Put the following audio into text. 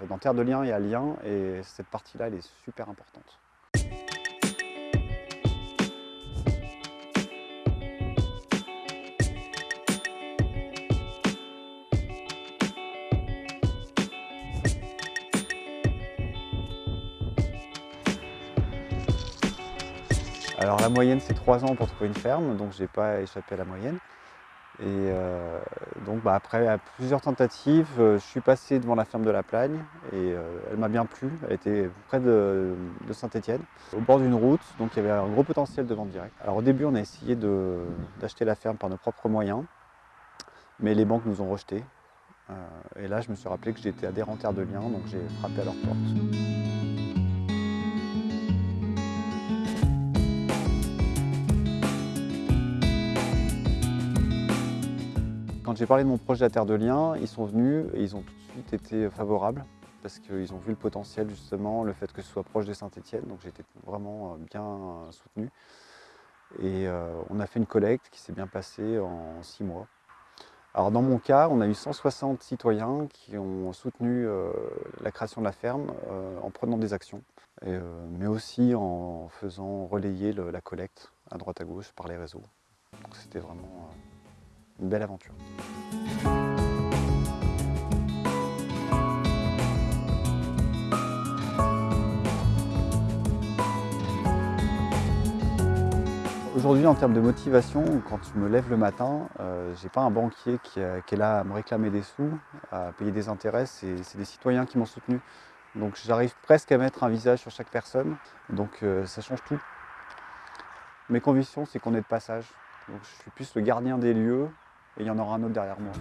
Dans Terre de Liens, il y a Lien et cette partie-là, elle est super importante. Alors la moyenne c'est 3 ans pour trouver une ferme, donc j'ai pas échappé à la moyenne. Et euh, donc bah, après plusieurs tentatives, euh, je suis passé devant la ferme de la Plagne et euh, elle m'a bien plu. Elle était près de, Saint-Étienne, au bord d'une route, donc il y avait un gros potentiel de vente directe. Alors au début on a essayé d'acheter la ferme par nos propres moyens, mais les banques nous ont rejetés. et là je me suis rappelé que j'étais adhérent Terre de Liens, donc j'ai frappé à leur porte. Quand j'ai parlé de mon projet à Terre de Liens, ils sont venus et ils ont tout de suite été favorables parce qu'ils ont vu le potentiel justement, le fait que ce soit proche de Saint-Étienne, donc été vraiment euh, bien soutenu. Et euh, on a fait une collecte qui s'est bien passée en six mois. Alors dans mon cas, on a eu 160 citoyens qui ont soutenu euh, la création de la ferme en prenant des actions, mais aussi en faisant relayer la collecte à droite à gauche par les réseaux. C'était vraiment une belle aventure. Aujourd'hui, en termes de motivation, quand je me lève le matin, euh, je n'ai pas un banquier qui, est là à me réclamer des sous, à payer des intérêts, c'est des citoyens qui m'ont soutenu. Donc j'arrive presque à mettre un visage sur chaque personne, donc euh, ça change tout. Mes convictions, c'est qu'on est de passage. Donc je suis plus le gardien des lieux et il y en aura un autre derrière moi.